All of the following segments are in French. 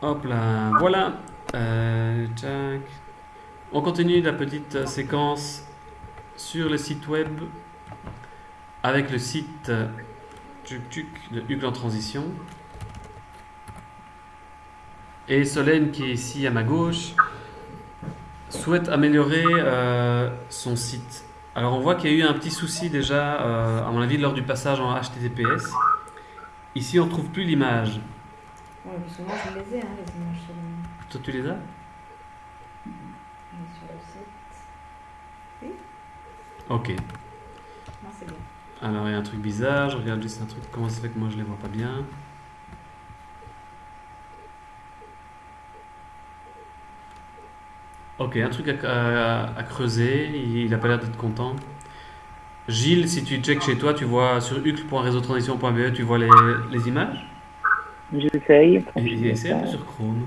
Hop là, voilà. Euh. On continue la petite euh, séquence sur le site web avec le site euh, de Hucle en transition. Et Solène, qui est ici à ma gauche, souhaite améliorer son site. Alors on voit qu'il y a eu un petit souci déjà, à mon avis, lors du passage en HTTPS. Ici, on ne trouve plus l'image. Moi je les ai, hein, les images sur le, Toi, tu les as sur le site. Ok. Non, c'est bien. Alors, il y a un truc bizarre. Je regarde juste un truc. Comment ça fait que moi, je les vois pas bien Ok, un truc à, à- à creuser. Il, il a pas l'air d'être content. Gilles, si tu checkes chez toi, tu vois sur hucle.réseautransition.be, tu vois les, les images J'essaye. Et, et essaie un peu sur Chrome.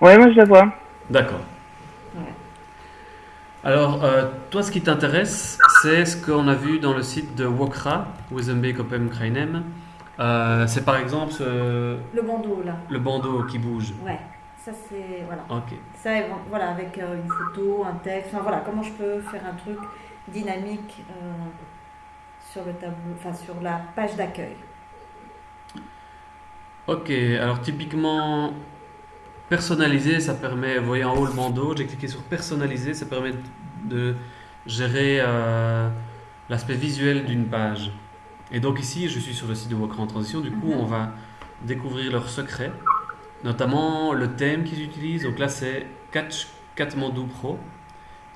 Ouais, moi je la vois. D'accord. Alors, euh, toi, ce qui t'intéresse, c'est ce qu'on a vu dans le site de Wokra, Wezenbeek Open Krainem. Euh, c'est par exemple ce- Le bandeau là. le bandeau qui bouge. Ouais. Ça c'est. Voilà. Ok. Ça, voilà, avec euh, une photo, un texte. Enfin voilà, comment je peux faire un truc dynamique euh, sur le tableau, enfin sur la page d'accueil. Ok, alors typiquement, personnaliser, ça permet, vous voyez en haut le bandeau, j'ai cliqué sur personnaliser, ça permet de gérer euh, l'aspect visuel d'une page. Et donc ici, je suis sur le site de Wokra en transition, du coup, Mhm. on va découvrir leurs secrets, notamment le thème qu'ils utilisent. Donc là, c'est Catch Pro,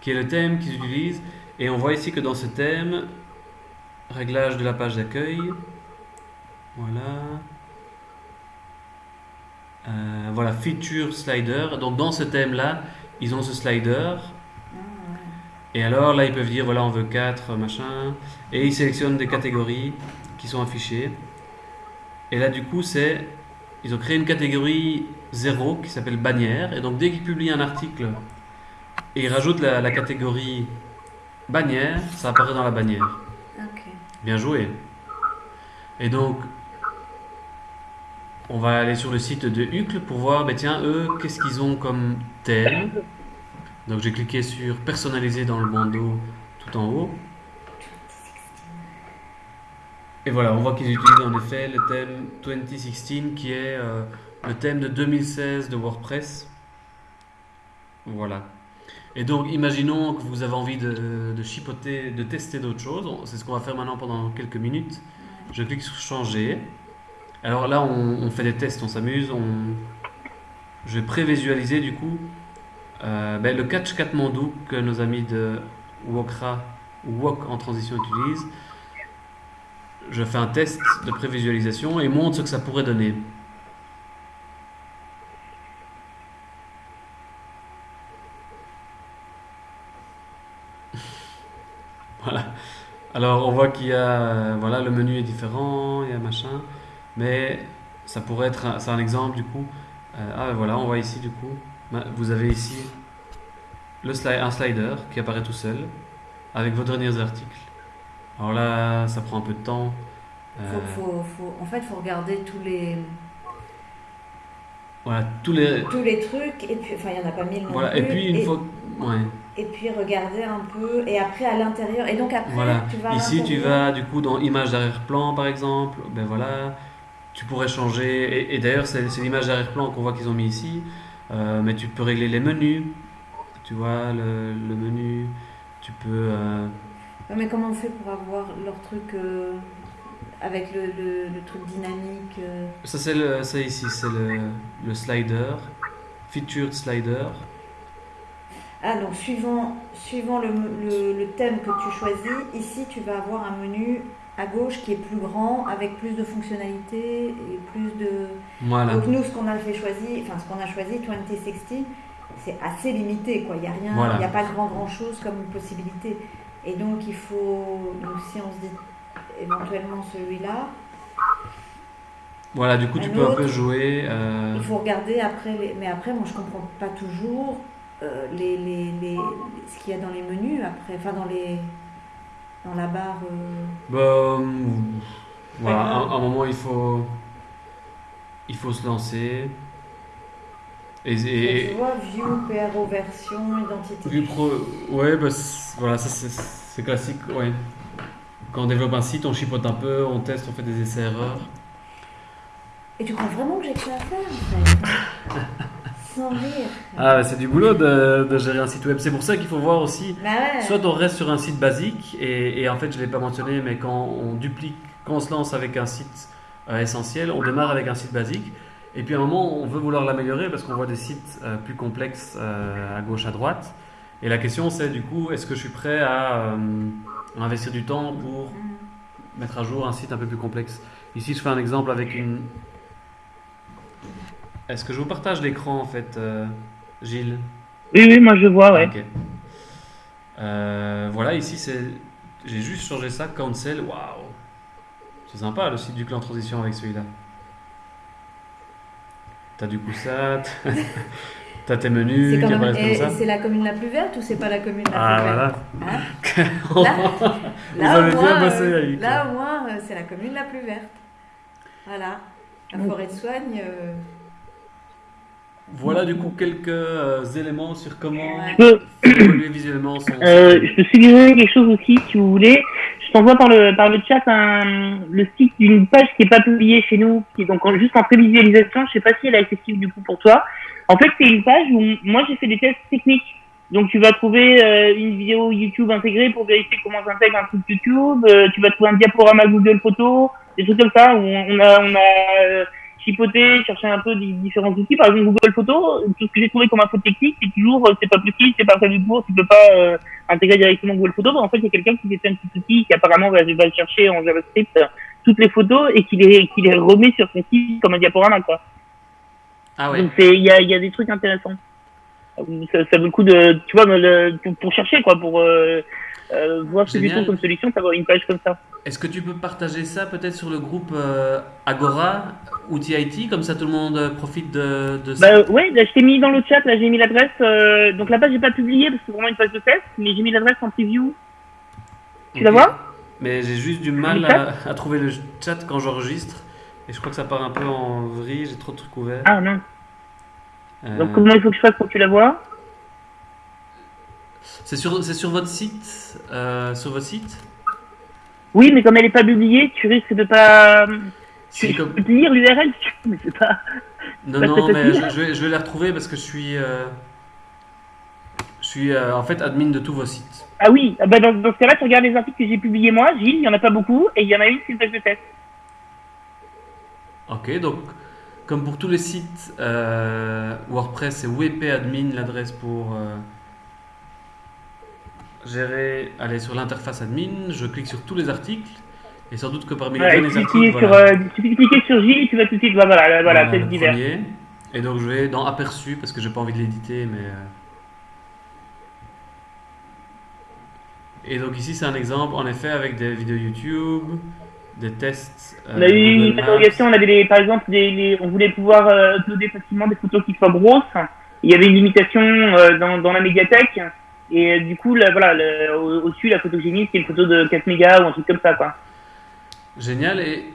qui est le thème qu'ils utilisent. Et on voit ici que dans ce thème, réglage de la page d'accueil, voilà. Euh, voilà, feature slider. Donc dans ce thème-là, ils ont ce slider. Et alors là, ils peuvent dire, voilà, on veut 4, machin. Et ils sélectionnent des catégories qui sont affichées. Et là, du coup, c'est... Ils ont créé une catégorie 0 qui s'appelle bannière. Et donc dès qu'ils publient un article et ils rajoutent la, la catégorie bannière, ça apparaît dans la bannière. Bien joué. Et donc, on va aller sur le site de Hucle pour voir, ben tiens, eux, qu'est-ce qu'ils ont comme thème. Donc j'ai cliqué sur personnaliser dans le bandeau tout en haut. Et voilà, on voit qu'ils utilisent en effet le thème 2016 qui est euh, le thème de 2016 de WordPress. Voilà. Et donc, imaginons que vous avez envie de, chipoter, de tester d'autres choses. C'est ce qu'on va faire maintenant pendant quelques minutes. Je clique sur changer. Alors là, on, fait des tests, on s'amuse. Je vais prévisualiser du coup euh, ben, le catch Katmandou que nos amis de Wokra Wok en transition utilisent. Je fais un test de prévisualisation et montre ce que ça pourrait donner. Voilà. Alors on voit qu'il y a, euh, voilà, le menu est différent, il y a machin, mais ça pourrait être, un- exemple du coup. Euh, ah voilà, on voit ici du coup, vous avez ici le un slider qui apparaît tout seul avec vos derniers articles. Alors là, ça prend un peu de temps. Euh, Faut, faut, faut- en fait, il faut regarder tous les, voilà, tous les, tous les trucs, et puis, enfin, il n'y en a pas mille non voilà, plus. et puis une fois, ouais. et puis regarder un peu, et après à l'intérieur. Et donc après, Voilà. tu vas Ici, tu vas du coup dans image d'arrière-plan, par exemple. Ben voilà, tu pourrais changer. Et, et d'ailleurs, c'est c'est l'image d'arrière-plan qu'on voit qu'ils ont mis ici. Euh, mais tu peux régler les menus. Tu vois, le, le menu. Tu peux. euh, Mais comment on fait pour avoir leur truc euh, avec le, le, le truc dynamique euh, Ça, c'est le, ça ici, c'est le, le slider. Featured slider. Ah, donc suivant, suivant le, thème que tu choisis, ici tu vas avoir un menu à gauche qui est plus grand, avec plus de fonctionnalités et plus de. Voilà. Donc nous, ce qu'on a fait choisi, enfin ce qu'on a choisi, 2060, c'est assez limité, quoi. Il n'y a rien, il Voilà. n'y a pas grand grand chose comme possibilité. Et donc il faut, donc si on se dit éventuellement celui-là, Voilà, du coup, tu Un peux un peu jouer. euh, il faut regarder après, les- mais après moi je comprends pas toujours euh, les, les, les- ce qu'il y a dans les menus après, enfin dans les dans la barre. euh, Bah, voilà, à un moment, il faut, il faut se lancer. Et, et- tu vois, view, PRO version, identité. Vue pro, ouais, bah, c'est- voilà, ça c'est classique, ouais. Quand on développe un site, on chipote un peu, on teste, on fait des essais-erreurs. Et tu crois vraiment que j'ai que ça à faire en fait? Sans rire. Ah, bah, c'est du boulot de, de gérer un site web. C'est pour ça qu'il faut voir aussi. Bah ouais. Soit on reste sur un site basique, et, et en fait, je ne l'ai pas mentionné, mais quand on duplique, quand on se lance avec un site euh, essentiel, on démarre avec un site basique. Et puis à un moment, on veut vouloir l'améliorer parce qu'on voit des sites euh, plus complexes euh, à gauche, à droite. Et la question, c'est du coup, est-ce que je suis prêt à euh, investir du temps pour mettre à jour un site un peu plus complexe? Ici, je fais un exemple avec une. Est-ce que je vous partage l'écran en fait, Gilles? Oui, oui, moi je vois, ouais. Ok. Euh, voilà, ici c'est. J'ai juste changé ça, cancel. Waouh! C'est sympa le site du clan transition avec celui-là. T'as du coup ça, t'as- tes menus C'est même- et- comme ça. c'est la commune la plus verte ou c'est pas la commune la Ah plus voilà. verte Hein Là, Vous là, avez bien bossé, euh. Là, au moins, euh, c'est la commune la plus verte. Voilà. La forêt de soigne. euh, Voilà du coup quelques euh, éléments sur comment évoluer visuellement son euh, je peux suggérer quelque chose aussi, si vous voulez. T'envoie par le, par le chat un, le site d'une page qui n'est pas publiée chez nous, qui est donc juste en prévisualisation. Je sais pas si elle est accessible du coup pour toi. En fait, c'est une page où moi j'ai fait des tests techniques. Donc tu vas trouver euh, une vidéo YouTube intégrée pour vérifier comment j'intègre un truc YouTube. Euh, tu vas trouver un diaporama Google Photos, des trucs comme ça où on a, on a chipoté, cherché un peu des différents outils. Par exemple Google Photos, tout ce que j'ai trouvé comme info technique, c'est toujours euh, c'est pas possible, c'est pas prévu pour, tu peux pas euh, intégrer directement Google Photos. En fait, il y a quelqu'un qui fait un petit outil qui apparemment va, va chercher en JavaScript euh, toutes les photos et qui les, qui les remet sur son site comme un diaporama quoi. Ah ouais. Donc il y a, y a des trucs intéressants. Ça, ça vaut le coup de tu vois le, pour, pour chercher quoi pour euh, euh, voir ce Génial. comme solution, d'avoir une page comme ça. Est-ce que tu peux partager ça peut-être sur le groupe euh, Agora ou TIT comme ça tout le monde euh, profite de, de ça? Bah ouais, là, je t'ai mis dans le chat, là j'ai mis l'adresse. euh, donc la page j'ai pas publié parce que c'est vraiment une page de test, mais j'ai mis l'adresse en preview. Tu la vois? Mais j'ai juste du mal à, à trouver le chat quand j'enregistre. Et je crois que ça part un peu en vrille, j'ai trop de trucs ouverts. Ah non. Donc comment il faut que je fasse pour que tu la vois? C'est sur, c'est sur votre site euh, Sur votre site Oui, mais comme elle est pas publiée, tu risques de pas. C'est Tu comme- peux te lire l'URL, si mais c'est pas. Non, non, mais je, je vais, je vais la retrouver parce que je suis, euh, je suis euh, en fait admin de tous vos sites. Ah oui, ah bah dans, dans ce cas-là, tu regardes les articles que j'ai publiés moi, Gilles, il y en a pas beaucoup, et il y en a une, c'est une de test. Ok, donc comme pour tous les sites WordPress, c'est WP admin l'adresse pour gérer. Aller sur l'interface admin, je clique sur tous les articles et sans doute que parmi les Ouais, suffit, articles, sur, voilà, euh, suffit de cliquer sur Gilles, tu vas tout de suite, voilà, voilà, voilà, le divers. premier. Et donc je vais dans aperçu parce que j'ai pas envie de l'éditer, mais. euh, Et donc ici c'est un exemple en effet avec des vidéos YouTube, des tests. euh, On a eu une interrogation, on avait des, par exemple, des, les- on voulait pouvoir euh, uploader facilement des photos qui soient grosses. Il y avait une limitation euh, dans, dans la médiathèque. Et euh, du coup, là, voilà, au-dessus, la photogénie, c'est une photo de 4 mégas ou un truc comme ça, quoi. Génial. Et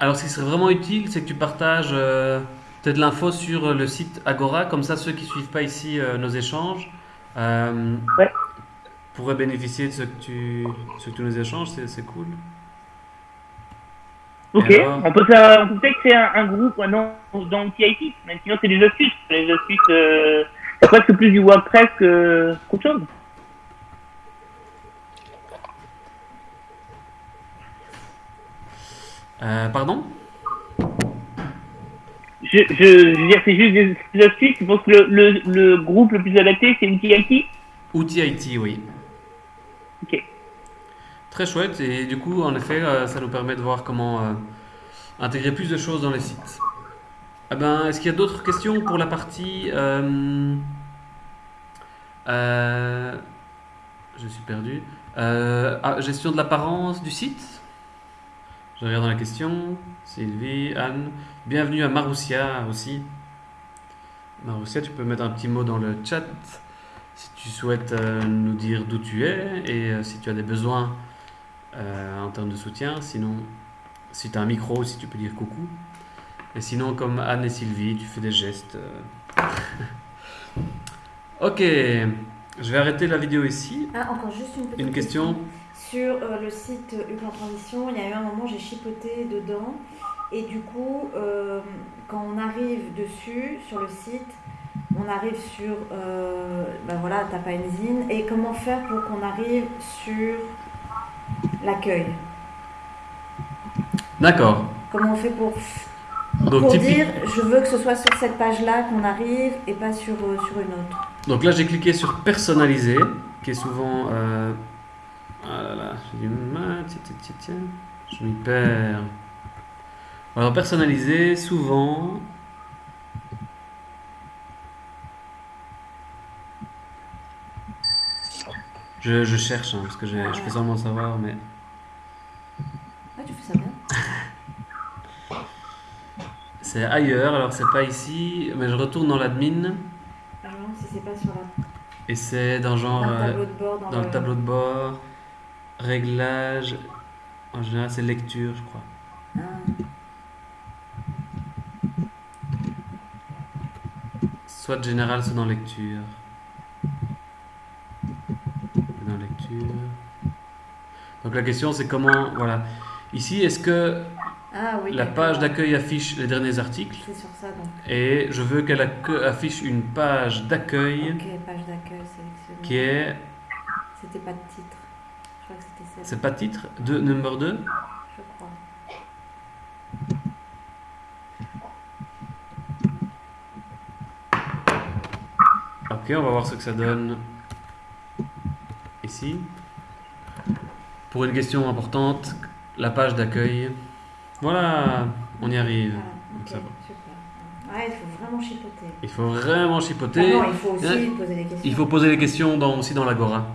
alors, ce qui serait vraiment utile, c'est que tu partages euh, peut-être l'info sur le site Agora, comme ça, ceux qui suivent pas ici euh, nos échanges euh, Ouais. pourraient bénéficier de ce que tu, ce que tu nous échanges. C'est, c'est cool. Ok, alors on peut faire, on peut peut-être créer un, un groupe ouais, dans, le TIT, même sinon c'est des astuces. Les astuces, c'est presque plus du WordPress que, qu'autre chose. Euh, pardon? Je, je, je veux dire, c'est juste des, des astuces. Je pense que le, le, le groupe le plus adapté, c'est le TIT. Outil IT, oui. Ok. Très chouette. Et du coup, en effet, euh, ça nous permet de voir comment euh, intégrer plus de choses dans les sites. Eh ben, est-ce qu'il y a d'autres questions pour la partie euh, euh, Je suis perdu. Euh, ah, gestion de l'apparence du site? Je regarde dans la question. Sylvie, Anne. Bienvenue à Maroussia aussi. Marussia, tu peux mettre un petit mot dans le chat si tu souhaites nous dire d'où tu es et si tu as des besoins en termes de soutien. Sinon, si tu as un micro, si tu peux dire coucou. Et sinon, comme Anne et Sylvie, tu fais des gestes. euh. ok, je vais arrêter la vidéo ici. Ah, encore juste une petite Une question Sur euh, le site Hugues en transition, il y a eu un moment, j'ai chipoté dedans. Et du coup, euh, quand on arrive dessus, sur le site, on arrive sur euh, ben voilà, Tapaenzine. Et comment faire pour qu'on arrive sur l'accueil? D'accord. Comment on fait pour, Donc, pour typique- dire je veux que ce soit sur cette page-là qu'on arrive et pas sur, euh, sur une autre Donc là, j'ai cliqué sur personnaliser, qui est souvent. euh, Ah là là, j'ai du mal. Tiens, tiens, tiens, tiens. Je m'y perds. Alors, personnaliser, souvent. Je, je cherche, hein, parce que je fais semblant de savoir, mais. Ouais, tu fais ça bien. C'est ailleurs, alors c'est pas ici, mais je retourne dans l'admin, Ah non, si c'est pas sur la, et c'est dans genre. dans le euh, tableau de bord. Dans, Dans le tableau de bord, réglage, en général c'est lecture, je crois. Ah. Soit général, soit dans lecture. Dans lecture. Donc la question c'est comment, voilà. Ici, est-ce que Ah oui. la page d'accueil affiche les derniers articles C'est sur ça donc. et je veux qu'elle affiche une page d'accueil Ok, page d'accueil sélectionnée. qui est, C'était pas de titre. Je crois que c'était celle. c'est pas titre, de, number 2 Je crois. Ok, on va voir ce que ça donne ici. Pour une question importante, la page d'accueil. Voilà, on y arrive. Voilà, Donc ok, ça va. Ouais, il faut vraiment chipoter. Il faut vraiment Ah chipoter. non, il faut aussi poser des questions. Il faut poser les questions dans, aussi dans l'agora.